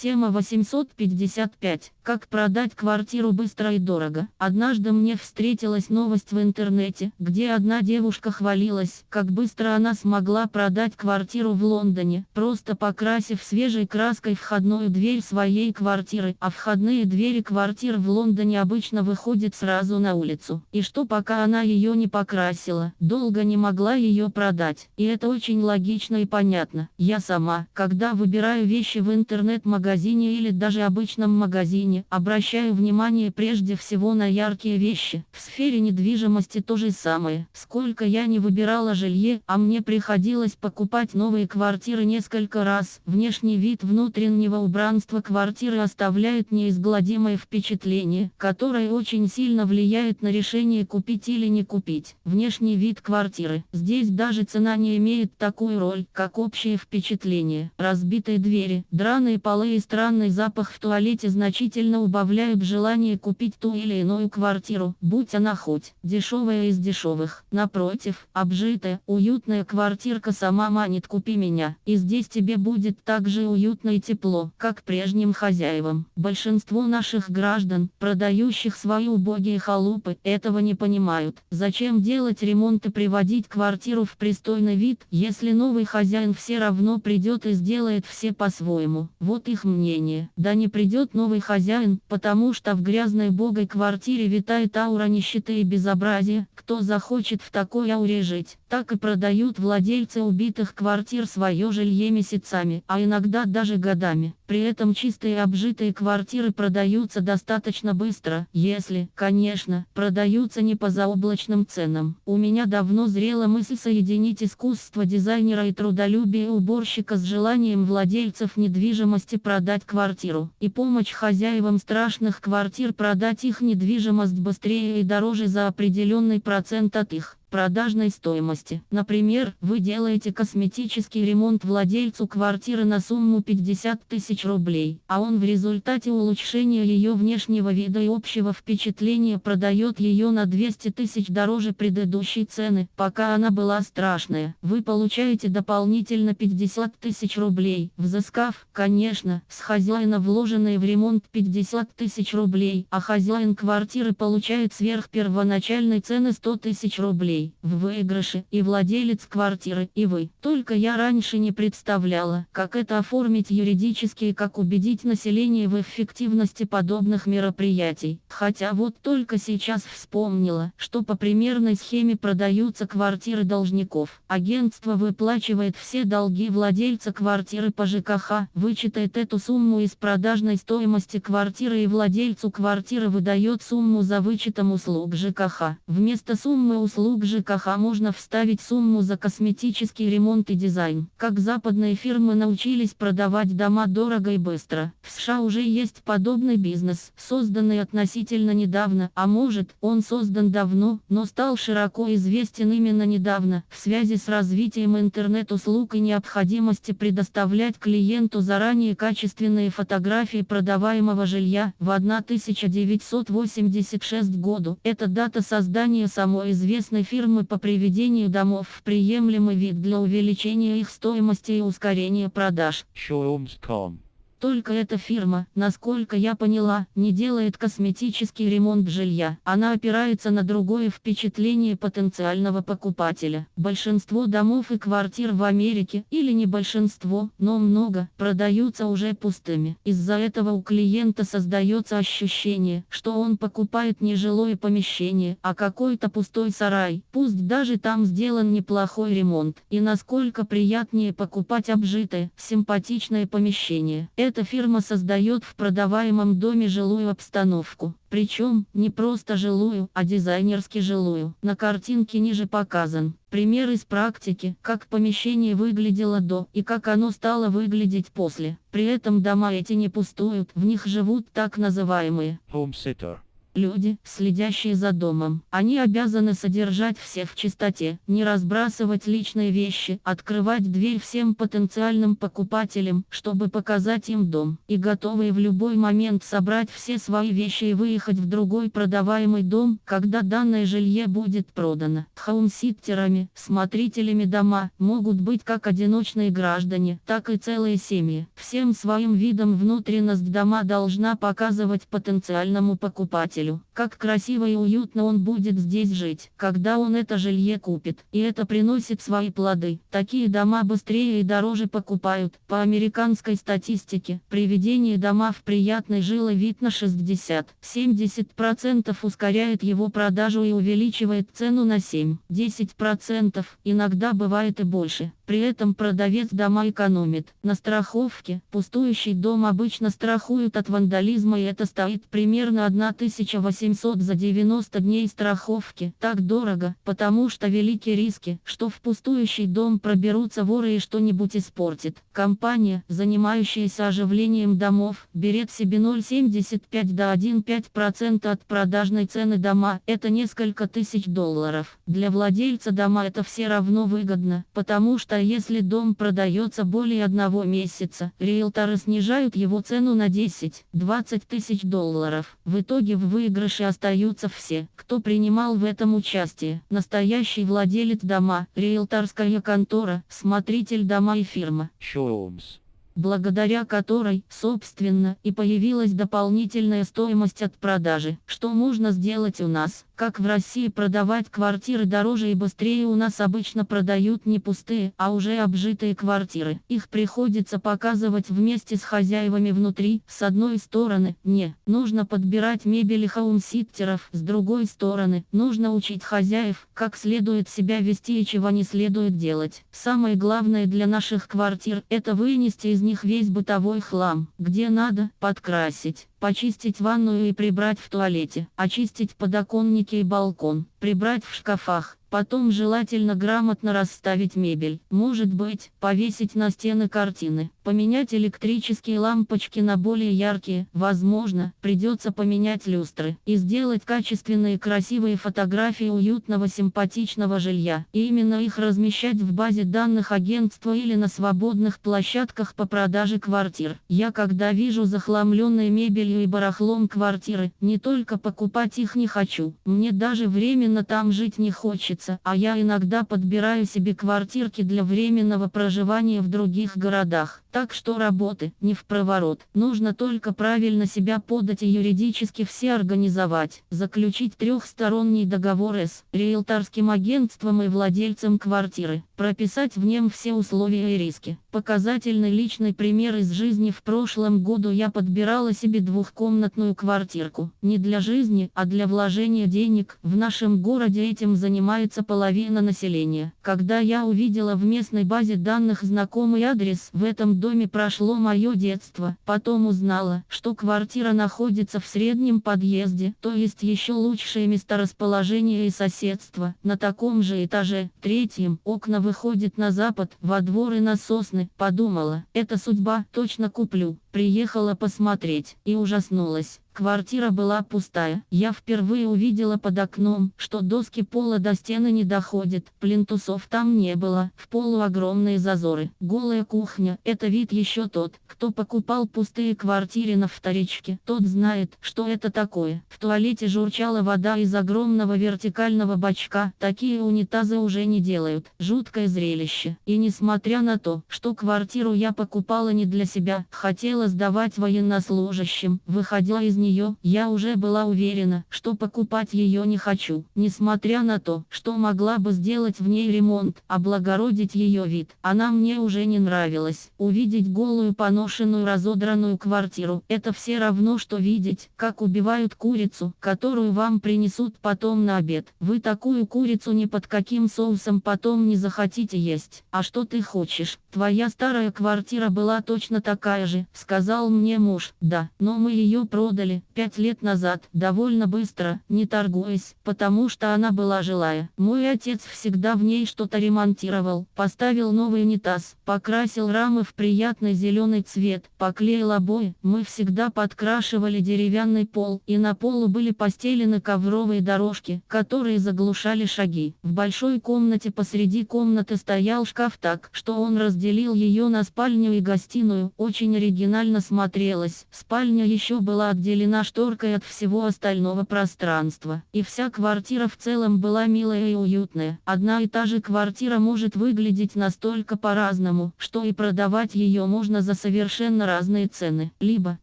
Тема 855. Как продать квартиру быстро и дорого. Однажды мне встретилась новость в интернете, где одна девушка хвалилась, как быстро она смогла продать квартиру в Лондоне, просто покрасив свежей краской входную дверь своей квартиры, а входные двери квартир в Лондоне обычно выходят сразу на улицу. И что пока она ее не покрасила, долго не могла ее продать. И это очень логично и понятно. Я сама, когда выбираю вещи в интернет-магазине, магазине или даже обычном магазине, обращаю внимание прежде всего на яркие вещи. В сфере недвижимости то же самое. Сколько я не выбирала жилье, а мне приходилось покупать новые квартиры несколько раз. Внешний вид внутреннего убранства квартиры оставляет неизгладимое впечатление, которое очень сильно влияет на решение купить или не купить. Внешний вид квартиры. Здесь даже цена не имеет такую роль, как общее впечатление. Разбитые двери, драные полы и странный запах в туалете значительно убавляют желание купить ту или иную квартиру, будь она хоть дешевая из дешевых. Напротив, обжитая, уютная квартирка сама манит «купи меня», и здесь тебе будет так же уютно и тепло, как прежним хозяевам. Большинство наших граждан, продающих свои убогие халупы, этого не понимают. Зачем делать ремонт и приводить квартиру в пристойный вид, если новый хозяин все равно придет и сделает все по-своему. Вот их мнение. Да не придет новый хозяин, потому что в грязной богой квартире витает аура нищеты и безобразия. Кто захочет в такой ауре жить? Так и продают владельцы убитых квартир свое жилье месяцами, а иногда даже годами. При этом чистые обжитые квартиры продаются достаточно быстро, если, конечно, продаются не по заоблачным ценам. У меня давно зрела мысль соединить искусство дизайнера и трудолюбие уборщика с желанием владельцев недвижимости продать квартиру, и помочь хозяевам страшных квартир продать их недвижимость быстрее и дороже за определенный процент от их продажной стоимости. Например, вы делаете косметический ремонт владельцу квартиры на сумму 50 тысяч рублей, а он в результате улучшения ее внешнего вида и общего впечатления продает ее на 200 тысяч дороже предыдущей цены, пока она была страшная. Вы получаете дополнительно 50 тысяч рублей, взыскав, конечно, с хозяина вложенные в ремонт 50 тысяч рублей, а хозяин квартиры получает сверх первоначальной цены 100 тысяч рублей рублей в выигрыше и владелец квартиры и вы. Только я раньше не представляла, как это оформить юридически и как убедить население в эффективности подобных мероприятий. Хотя вот только сейчас вспомнила, что по примерной схеме продаются квартиры должников. Агентство выплачивает все долги владельца квартиры по ЖКХ, вычитает эту сумму из продажной стоимости квартиры и владельцу квартиры выдает сумму за вычетом услуг ЖКХ. Вместо суммы услуг ЖКХ можно вставить сумму за косметический ремонт и дизайн. Как западные фирмы научились продавать дома дорого и быстро. В США уже есть подобный бизнес, созданный относительно недавно, а может, он создан давно, но стал широко известен именно недавно, в связи с развитием интернет-услуг и необходимости предоставлять клиенту заранее качественные фотографии продаваемого жилья. В 1986 году, это дата создания самой известной фирмы фирмы по приведению домов в приемлемый вид для увеличения их стоимости и ускорения продаж. Showrooms.com только эта фирма, насколько я поняла, не делает косметический ремонт жилья. Она опирается на другое впечатление потенциального покупателя. Большинство домов и квартир в Америке, или не большинство, но много, продаются уже пустыми. Из-за этого у клиента создается ощущение, что он покупает не жилое помещение, а какой-то пустой сарай. Пусть даже там сделан неплохой ремонт. И насколько приятнее покупать обжитое, симпатичное помещение. Эта фирма создает в продаваемом доме жилую обстановку. Причем, не просто жилую, а дизайнерски жилую. На картинке ниже показан пример из практики, как помещение выглядело до и как оно стало выглядеть после. При этом дома эти не пустуют, в них живут так называемые Home sitter Люди, следящие за домом, они обязаны содержать всех в чистоте, не разбрасывать личные вещи, открывать дверь всем потенциальным покупателям, чтобы показать им дом, и готовые в любой момент собрать все свои вещи и выехать в другой продаваемый дом, когда данное жилье будет продано. Хаумситтерами, смотрителями дома, могут быть как одиночные граждане, так и целые семьи. Всем своим видом внутренность дома должна показывать потенциальному покупателю покупателю, как красиво и уютно он будет здесь жить, когда он это жилье купит. И это приносит свои плоды. Такие дома быстрее и дороже покупают. По американской статистике, приведение дома в приятный жилый вид на 60-70% ускоряет его продажу и увеличивает цену на 7-10%, иногда бывает и больше. При этом продавец дома экономит. На страховке, пустующий дом обычно страхуют от вандализма и это стоит примерно 1800 за 90 дней страховки. Так дорого, потому что велики риски, что в пустующий дом проберутся воры и что-нибудь испортит. Компания, занимающаяся оживлением домов, берет себе 0,75 до 1,5% от продажной цены дома. Это несколько тысяч долларов. Для владельца дома это все равно выгодно, потому что если дом продается более одного месяца, риэлторы снижают его цену на 10-20 тысяч долларов. В итоге в выигрыше остаются все, кто принимал в этом участие. Настоящий владелец дома, риэлторская контора, смотритель дома и фирма. Showrooms благодаря которой, собственно, и появилась дополнительная стоимость от продажи. Что можно сделать у нас? Как в России продавать квартиры дороже и быстрее у нас обычно продают не пустые, а уже обжитые квартиры. Их приходится показывать вместе с хозяевами внутри. С одной стороны, не, нужно подбирать мебель и хаумситтеров. С другой стороны, нужно учить хозяев, как следует себя вести и чего не следует делать. Самое главное для наших квартир – это вынести из них весь бытовой хлам, где надо, подкрасить почистить ванную и прибрать в туалете, очистить подоконники и балкон, прибрать в шкафах, Потом желательно грамотно расставить мебель. Может быть, повесить на стены картины. Поменять электрические лампочки на более яркие. Возможно, придется поменять люстры. И сделать качественные красивые фотографии уютного симпатичного жилья. И именно их размещать в базе данных агентства или на свободных площадках по продаже квартир. Я когда вижу захламленные мебелью и барахлом квартиры, не только покупать их не хочу. Мне даже временно там жить не хочется а я иногда подбираю себе квартирки для временного проживания в других городах. Так что работы не в проворот. Нужно только правильно себя подать и юридически все организовать. Заключить трехсторонний договор с риэлторским агентством и владельцем квартиры. Прописать в нем все условия и риски. Показательный личный пример из жизни в прошлом году я подбирала себе двухкомнатную квартирку. Не для жизни, а для вложения денег. В нашем городе этим занимается половина населения. Когда я увидела в местной базе данных знакомый адрес, в этом доме прошло мое детство. Потом узнала, что квартира находится в среднем подъезде, то есть еще лучшее месторасположение и соседство. На таком же этаже, третьем, окна выходят на запад, во двор и на сосны интересны, подумала, это судьба, точно куплю. Приехала посмотреть и ужаснулась. Квартира была пустая. Я впервые увидела под окном, что доски пола до стены не доходят. Плинтусов там не было. В полу огромные зазоры. Голая кухня. Это вид еще тот, кто покупал пустые квартиры на вторичке. Тот знает, что это такое. В туалете журчала вода из огромного вертикального бачка. Такие унитазы уже не делают. Жуткое зрелище. И несмотря на то, что квартиру я покупала не для себя, хотела сдавать военнослужащим, выходя из нее нее, я уже была уверена, что покупать ее не хочу, несмотря на то, что могла бы сделать в ней ремонт, облагородить ее вид. Она мне уже не нравилась. Увидеть голую поношенную разодранную квартиру, это все равно, что видеть, как убивают курицу, которую вам принесут потом на обед. Вы такую курицу ни под каким соусом потом не захотите есть. А что ты хочешь? Твоя старая квартира была точно такая же, сказал мне муж. Да, но мы ее продали, пять лет назад, довольно быстро, не торгуясь, потому что она была жилая. Мой отец всегда в ней что-то ремонтировал, поставил новый унитаз, покрасил рамы в приятный зеленый цвет, поклеил обои, мы всегда подкрашивали деревянный пол, и на полу были постелены ковровые дорожки, которые заглушали шаги. В большой комнате посреди комнаты стоял шкаф так, что он разделил ее на спальню и гостиную, очень оригинально смотрелось. Спальня еще была отделена шторкой от всего остального пространства, и вся квартира в целом была милая и уютная. Одна и та же квартира может выглядеть настолько по-разному, что и продавать ее можно за совершенно разные цены, либо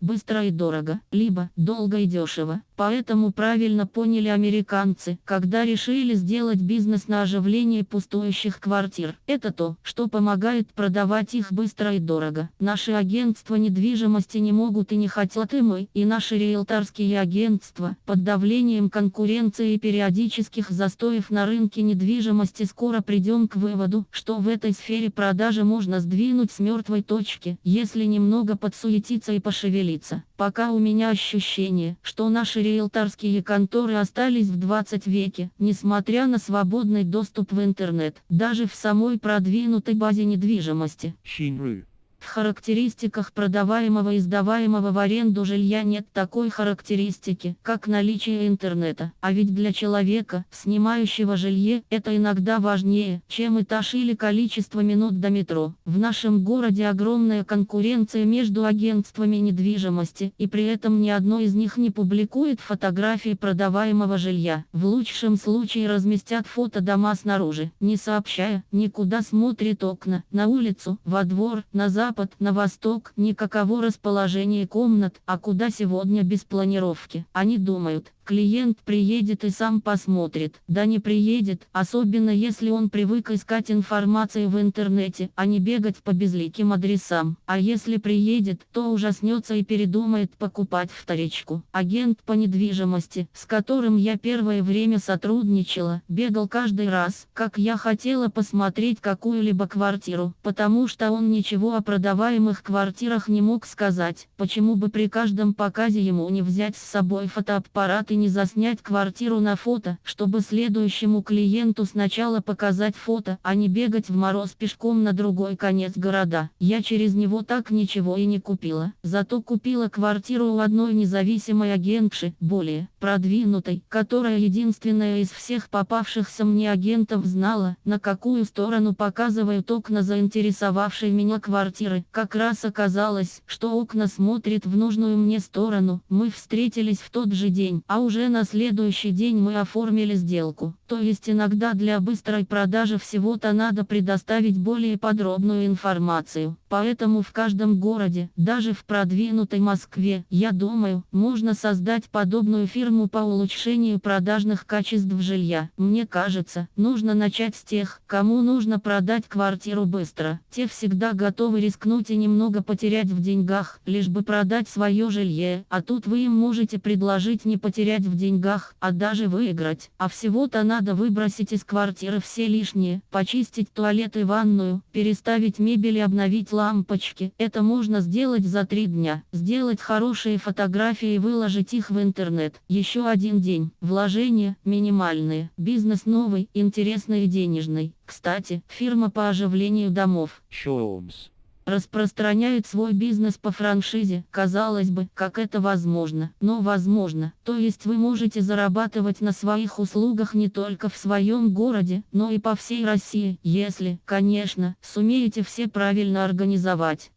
быстро и дорого, либо долго и дешево. Поэтому правильно поняли американцы, когда решили сделать бизнес на оживление пустующих квартир. Это то, что помогает продавать их быстро и дорого. Наши агентства недвижимости не могут и не хотят и мы, и наши риэлторские агентства, под давлением конкуренции и периодических застоев на рынке недвижимости скоро придем к выводу, что в этой сфере продажи можно сдвинуть с мертвой точки, если немного подсуетиться и пошевелиться. Пока у меня ощущение, что наши риэлторские конторы остались в 20 веке, несмотря на свободный доступ в интернет, даже в самой продвинутой базе недвижимости. Shinru. В характеристиках продаваемого и сдаваемого в аренду жилья нет такой характеристики, как наличие интернета. А ведь для человека, снимающего жилье, это иногда важнее, чем этаж или количество минут до метро. В нашем городе огромная конкуренция между агентствами недвижимости, и при этом ни одно из них не публикует фотографии продаваемого жилья. В лучшем случае разместят фото дома снаружи, не сообщая, никуда смотрит окна, на улицу, во двор, на запад запад, на восток, никакого расположения комнат, а куда сегодня без планировки. Они думают, Клиент приедет и сам посмотрит. Да не приедет, особенно если он привык искать информацию в интернете, а не бегать по безликим адресам. А если приедет, то ужаснется и передумает покупать вторичку. Агент по недвижимости, с которым я первое время сотрудничала, бегал каждый раз, как я хотела посмотреть какую-либо квартиру, потому что он ничего о продаваемых квартирах не мог сказать, почему бы при каждом показе ему не взять с собой фотоаппарат и не заснять квартиру на фото, чтобы следующему клиенту сначала показать фото, а не бегать в мороз пешком на другой конец города. Я через него так ничего и не купила. Зато купила квартиру у одной независимой агентши, более продвинутой, которая единственная из всех попавшихся мне агентов знала, на какую сторону показывают окна заинтересовавшей меня квартиры. Как раз оказалось, что окна смотрят в нужную мне сторону. Мы встретились в тот же день, а уже на следующий день мы оформили сделку. То есть иногда для быстрой продажи всего-то надо предоставить более подробную информацию. Поэтому в каждом городе, даже в продвинутой Москве, я думаю, можно создать подобную фирму по улучшению продажных качеств жилья. Мне кажется, нужно начать с тех, кому нужно продать квартиру быстро. Те всегда готовы рискнуть и немного потерять в деньгах, лишь бы продать свое жилье. А тут вы им можете предложить не потерять в деньгах, а даже выиграть. А всего-то надо выбросить из квартиры все лишнее, почистить туалет и ванную, переставить мебель и обновить лампочки. Это можно сделать за три дня. Сделать хорошие фотографии и выложить их в интернет. Еще один день. Вложения минимальные. Бизнес новый, интересный и денежный. Кстати, фирма по оживлению домов. Shawms распространяет свой бизнес по франшизе. Казалось бы, как это возможно, но возможно. То есть вы можете зарабатывать на своих услугах не только в своем городе, но и по всей России, если, конечно, сумеете все правильно организовать.